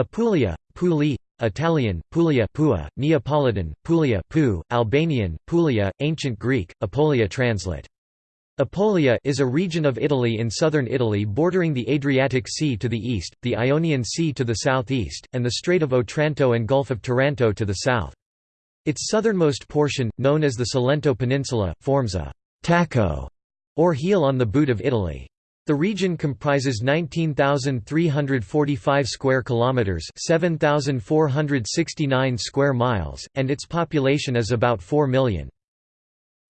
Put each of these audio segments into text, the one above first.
Apulia, Puli, Italian, Puglia Pua, Neapolitan, Puglia Pu, Albanian, Puglia, Ancient Greek, Apulia translate. Apulia is a region of Italy in southern Italy bordering the Adriatic Sea to the east, the Ionian Sea to the southeast, and the Strait of Otranto and Gulf of Taranto to the south. Its southernmost portion, known as the Salento Peninsula, forms a «tacco» or heel on the boot of Italy. The region comprises 19,345 square kilometers, 7,469 square miles, and its population is about 4 million.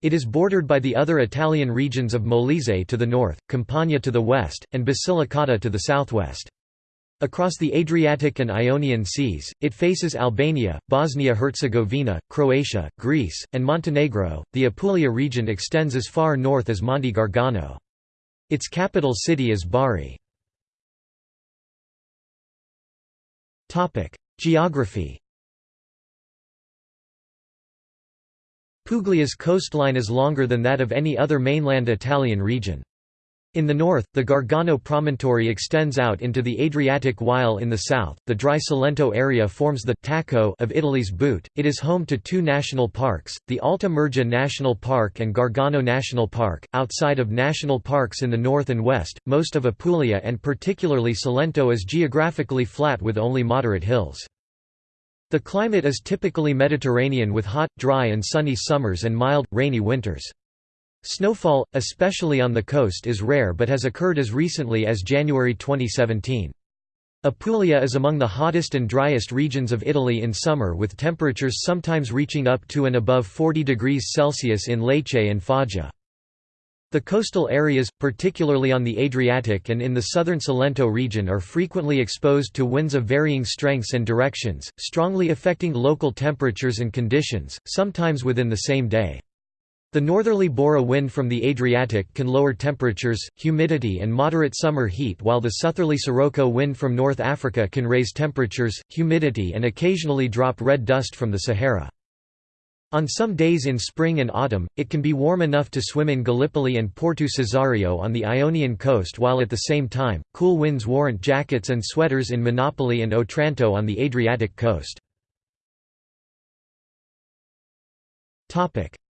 It is bordered by the other Italian regions of Molise to the north, Campania to the west, and Basilicata to the southwest. Across the Adriatic and Ionian Seas, it faces Albania, Bosnia-Herzegovina, Croatia, Greece, and Montenegro. The Apulia region extends as far north as Monte Gargano. Its capital city is Bari. Geography Puglia's coastline is longer than that of any other mainland Italian region. In the north, the Gargano promontory extends out into the Adriatic while in the south, the dry Salento area forms the «tacco» of Italy's boot. It is home to two national parks, the Alta Murgia National Park and Gargano National Park. Outside of national parks in the north and west, most of Apulia and particularly Salento is geographically flat with only moderate hills. The climate is typically Mediterranean with hot, dry and sunny summers and mild, rainy winters. Snowfall, especially on the coast is rare but has occurred as recently as January 2017. Apulia is among the hottest and driest regions of Italy in summer with temperatures sometimes reaching up to and above 40 degrees Celsius in Lecce and Foggia. The coastal areas, particularly on the Adriatic and in the southern Salento region are frequently exposed to winds of varying strengths and directions, strongly affecting local temperatures and conditions, sometimes within the same day. The northerly Bora wind from the Adriatic can lower temperatures, humidity and moderate summer heat while the southerly Sirocco wind from North Africa can raise temperatures, humidity and occasionally drop red dust from the Sahara. On some days in spring and autumn, it can be warm enough to swim in Gallipoli and Porto Cesareo on the Ionian coast while at the same time, cool winds warrant jackets and sweaters in Monopoli and Otranto on the Adriatic coast.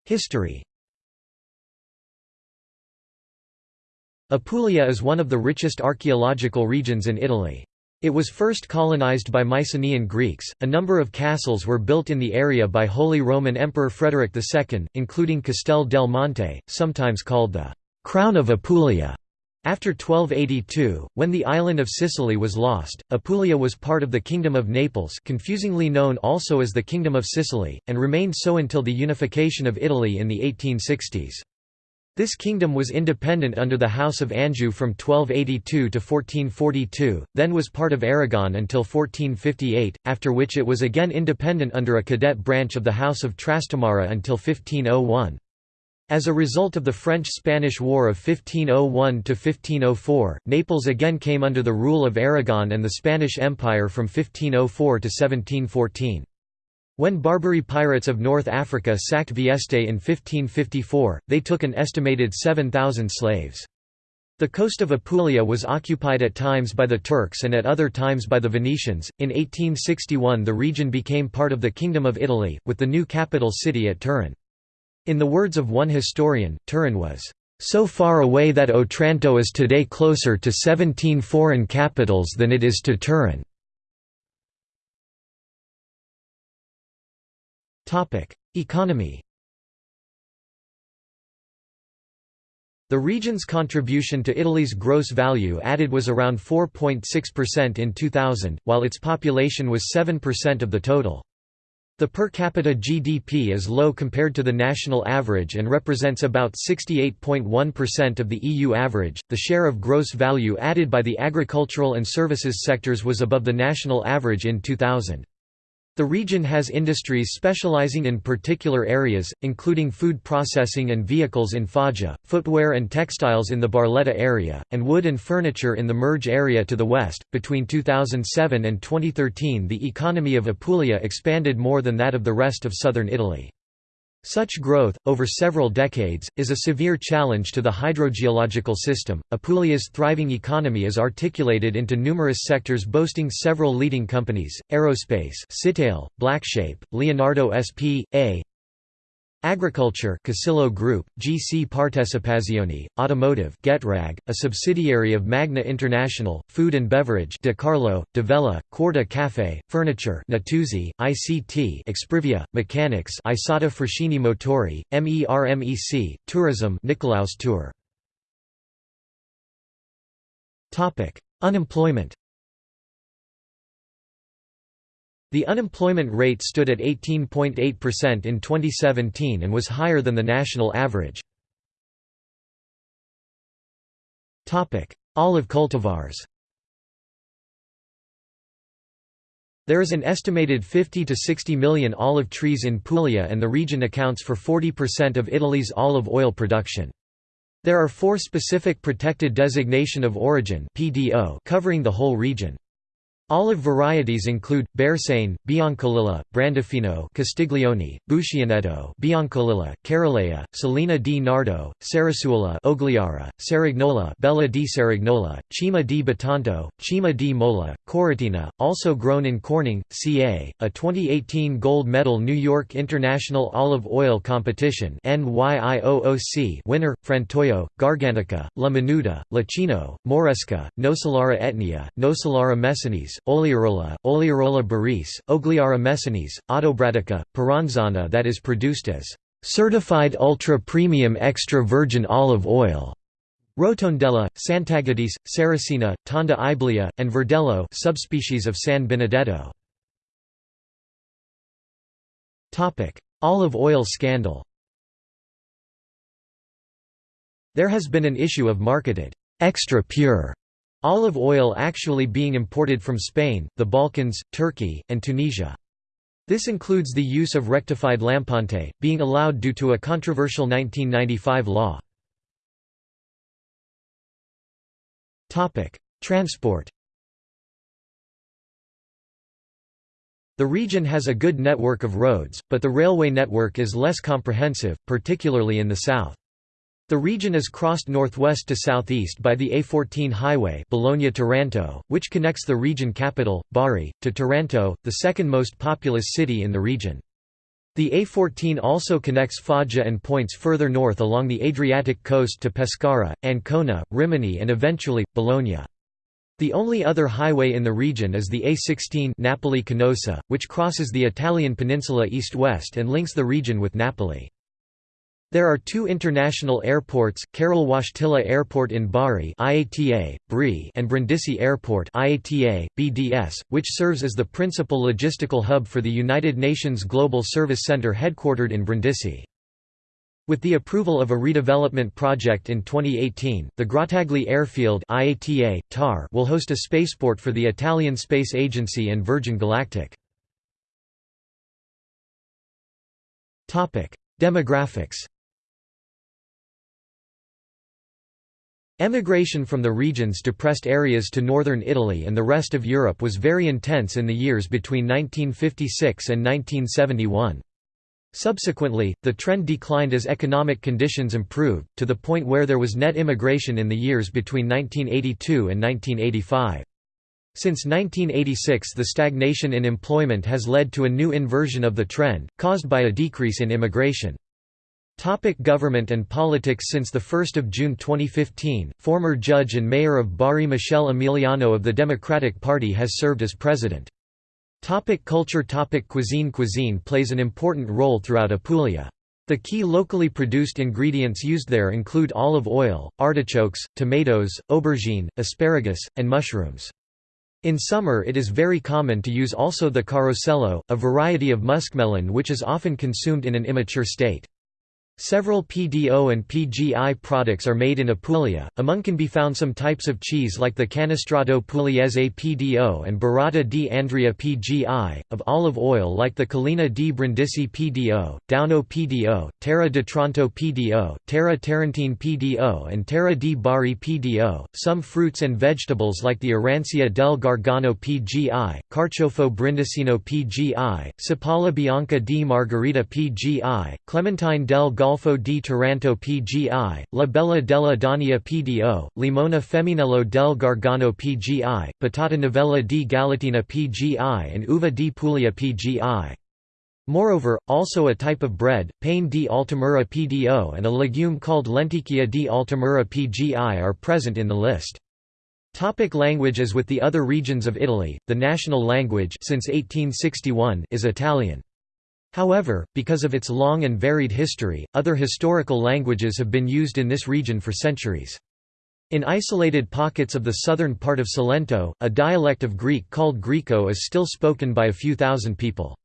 History Apulia is one of the richest archaeological regions in Italy. It was first colonized by Mycenaean Greeks. A number of castles were built in the area by Holy Roman Emperor Frederick II, including Castel del Monte, sometimes called the Crown of Apulia. After 1282, when the island of Sicily was lost, Apulia was part of the Kingdom of Naples confusingly known also as the Kingdom of Sicily, and remained so until the unification of Italy in the 1860s. This kingdom was independent under the House of Anjou from 1282 to 1442, then was part of Aragon until 1458, after which it was again independent under a cadet branch of the House of Trastamara until 1501. As a result of the French–Spanish War of 1501–1504, Naples again came under the rule of Aragon and the Spanish Empire from 1504 to 1714. When Barbary pirates of North Africa sacked Vieste in 1554, they took an estimated 7,000 slaves. The coast of Apulia was occupied at times by the Turks and at other times by the Venetians. In 1861, the region became part of the Kingdom of Italy, with the new capital city at Turin. In the words of one historian, Turin was so far away that Otranto is today closer to 17 foreign capitals than it is to Turin. Economy The region's contribution to Italy's gross value added was around 4.6% in 2000, while its population was 7% of the total. The per capita GDP is low compared to the national average and represents about 68.1% of the EU average. The share of gross value added by the agricultural and services sectors was above the national average in 2000. The region has industries specializing in particular areas, including food processing and vehicles in Foggia, footwear and textiles in the Barletta area, and wood and furniture in the Murge area to the west. Between 2007 and 2013, the economy of Apulia expanded more than that of the rest of southern Italy. Such growth, over several decades, is a severe challenge to the hydrogeological system. Apulia's thriving economy is articulated into numerous sectors boasting several leading companies: aerospace, Citail, Blackshape, Leonardo SP, A. Agriculture Casillo Group, GC Partecipazioni, Automotive Getrag, a subsidiary of Magna International, Food and Beverage De Carlo, Divella, Quarta Cafe, Furniture Natuzzi, ICT Exprivia, Mechanics Isotta Fraschini Motori, MERMEC, Tourism Nicolaus Tour. Unemployment The unemployment rate stood at 18.8% in 2017 and was higher than the national average. Olive cultivars There is an estimated 50 to 60 million olive trees in Puglia and the region accounts for 40% of Italy's olive oil production. There are four specific protected designation of origin covering the whole region. Olive varieties include Bersane, Biancolilla, Brandifino, Castiglione, Buscianetto, Biancolilla, Carolea, Salina di Nardo, Sarasuola, Ogliara, Cerignola, Bella di Cerignola, Cima di Bitonto, Cima di Mola, Coratina, also grown in Corning, CA, a 2018 gold medal New York International Olive Oil Competition NYIOOC winner, Frantoio, Gargantica, La Minuta, Lacino, Moresca, Nocellara etnea, Nocellara messinese, Olearola, Olearola baris, Ogliara messinese, Autobratica, Paranzana that is produced as certified ultra-premium extra virgin olive oil. Rotondella, Sant'Agapito, Sarracina, Tonda Iblea, and Verdello subspecies of San Benedetto. Olive oil scandal There has been an issue of marketed, extra pure Olive oil actually being imported from Spain, the Balkans, Turkey, and Tunisia. This includes the use of rectified lampante, being allowed due to a controversial 1995 law. Transport The region has a good network of roads, but the railway network is less comprehensive, particularly in the south. The region is crossed northwest to southeast by the A14 highway Bologna-Taranto, which connects the region capital, Bari, to Taranto, the second most populous city in the region. The A14 also connects Foggia and points further north along the Adriatic coast to Pescara, Ancona, Rimini and eventually, Bologna. The only other highway in the region is the A16 Napoli-Canosa, which crosses the Italian peninsula east-west and links the region with Napoli. There are two international airports, Karol Wojtyla Airport in Bari IATA, BRI and Brindisi Airport IATA, BDS, which serves as the principal logistical hub for the United Nations Global Service Center headquartered in Brindisi. With the approval of a redevelopment project in 2018, the Grottaglie Airfield IATA, TAR will host a spaceport for the Italian Space Agency and Virgin Galactic. Demographics Emigration from the region's depressed areas to northern Italy and the rest of Europe was very intense in the years between 1956 and 1971. Subsequently, the trend declined as economic conditions improved, to the point where there was net immigration in the years between 1982 and 1985. Since 1986 the stagnation in employment has led to a new inversion of the trend, caused by a decrease in immigration. Topic government and politics Since 1 June 2015, former judge and mayor of Bari Michele Emiliano of the Democratic Party has served as president. Topic culture Topic Cuisine Cuisine plays an important role throughout Apulia. The key locally produced ingredients used there include olive oil, artichokes, tomatoes, aubergine, asparagus, and mushrooms. In summer it is very common to use also the carosello, a variety of muskmelon which is often consumed in an immature state. Several PDO and PGI products are made in Apulia, among can be found some types of cheese like the Canestrato Pugliese PDO and Burrata di Andria PGI, of olive oil like the Collina di Brindisi PDO, Dauno PDO, Terra d'Otranto PDO, Terra Tarentine PDO and Terra di Bari PDO, some fruits and vegetables like the Arancia del Gargano PGI, Carciofo Brindisino PGI, Cipolla Bianca di Margherita PGI, Clementine del Golfo di Taranto PGI, La Bella della Daunia PDO, Limona Femminello del Gargano PGI, Patata Novella di Galatina PGI and Uva di Puglia PGI. Moreover, also a type of bread, pane di Altamura PDO and a legume called lenticchia di Altamura PGI are present in the list. Topic language As with the other regions of Italy, the national language since 1861 is Italian. However, because of its long and varied history, other historical languages have been used in this region for centuries. In isolated pockets of the southern part of Salento, a dialect of Greek called Griko is still spoken by a few thousand people.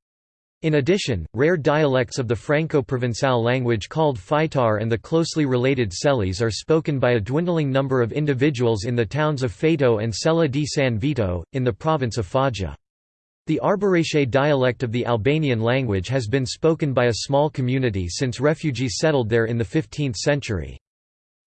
In addition, rare dialects of the Franco-Provençal language called Faitar and the closely related Celis are spoken by a dwindling number of individuals in the towns of Faeto and Sella di San Vito, in the province of Foggia. The Arbëreshe dialect of the Albanian language has been spoken by a small community since refugees settled there in the 15th century.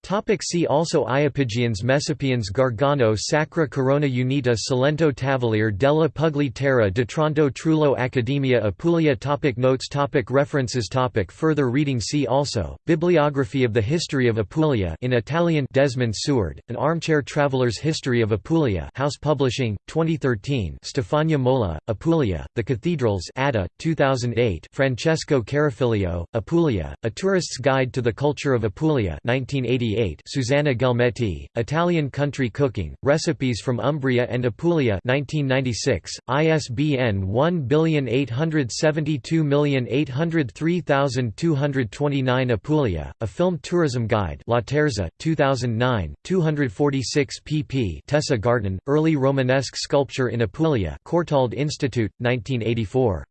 Topic see also Iapygians Messapians Gargano Sacra Corona Unita Salento Tavoliere della Pugli Terra d'Otranto Trullo Accademia Apulia topic Notes topic References topic Further reading See also, Bibliography of the History of Apulia in Italian Desmond Seward, An Armchair Traveler's History of Apulia House Publishing, 2013 Stefania Mola, Apulia, The Cathedrals Adda, 2008 Francesco Carafilio, Apulia, A Tourist's Guide to the Culture of Apulia 1988 Susanna Gelmetti, Italian Country Cooking, Recipes from Umbria and Apulia 1996, ISBN 1872803229 Apulia, A Film Tourism Guide Laterza, 2009, 246 pp Tessa Garton, Early Romanesque Sculpture in Apulia Courtauld Institute, 1984.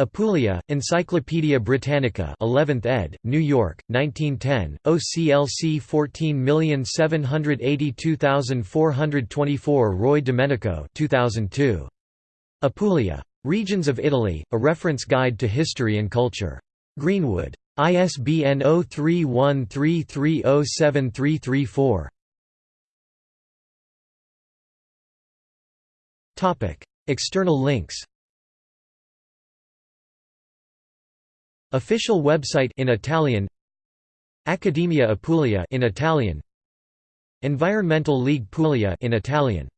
Apulia, Encyclopædia Britannica 11th ed., New York, 1910, OCLC 14782424 Roy Domenico 2002. Apulia. Regions of Italy, A Reference Guide to History and Culture. Greenwood. ISBN 0313307334. External links Official website in Italian. Accademia Apulia in Italian. Environmental League Puglia in Italian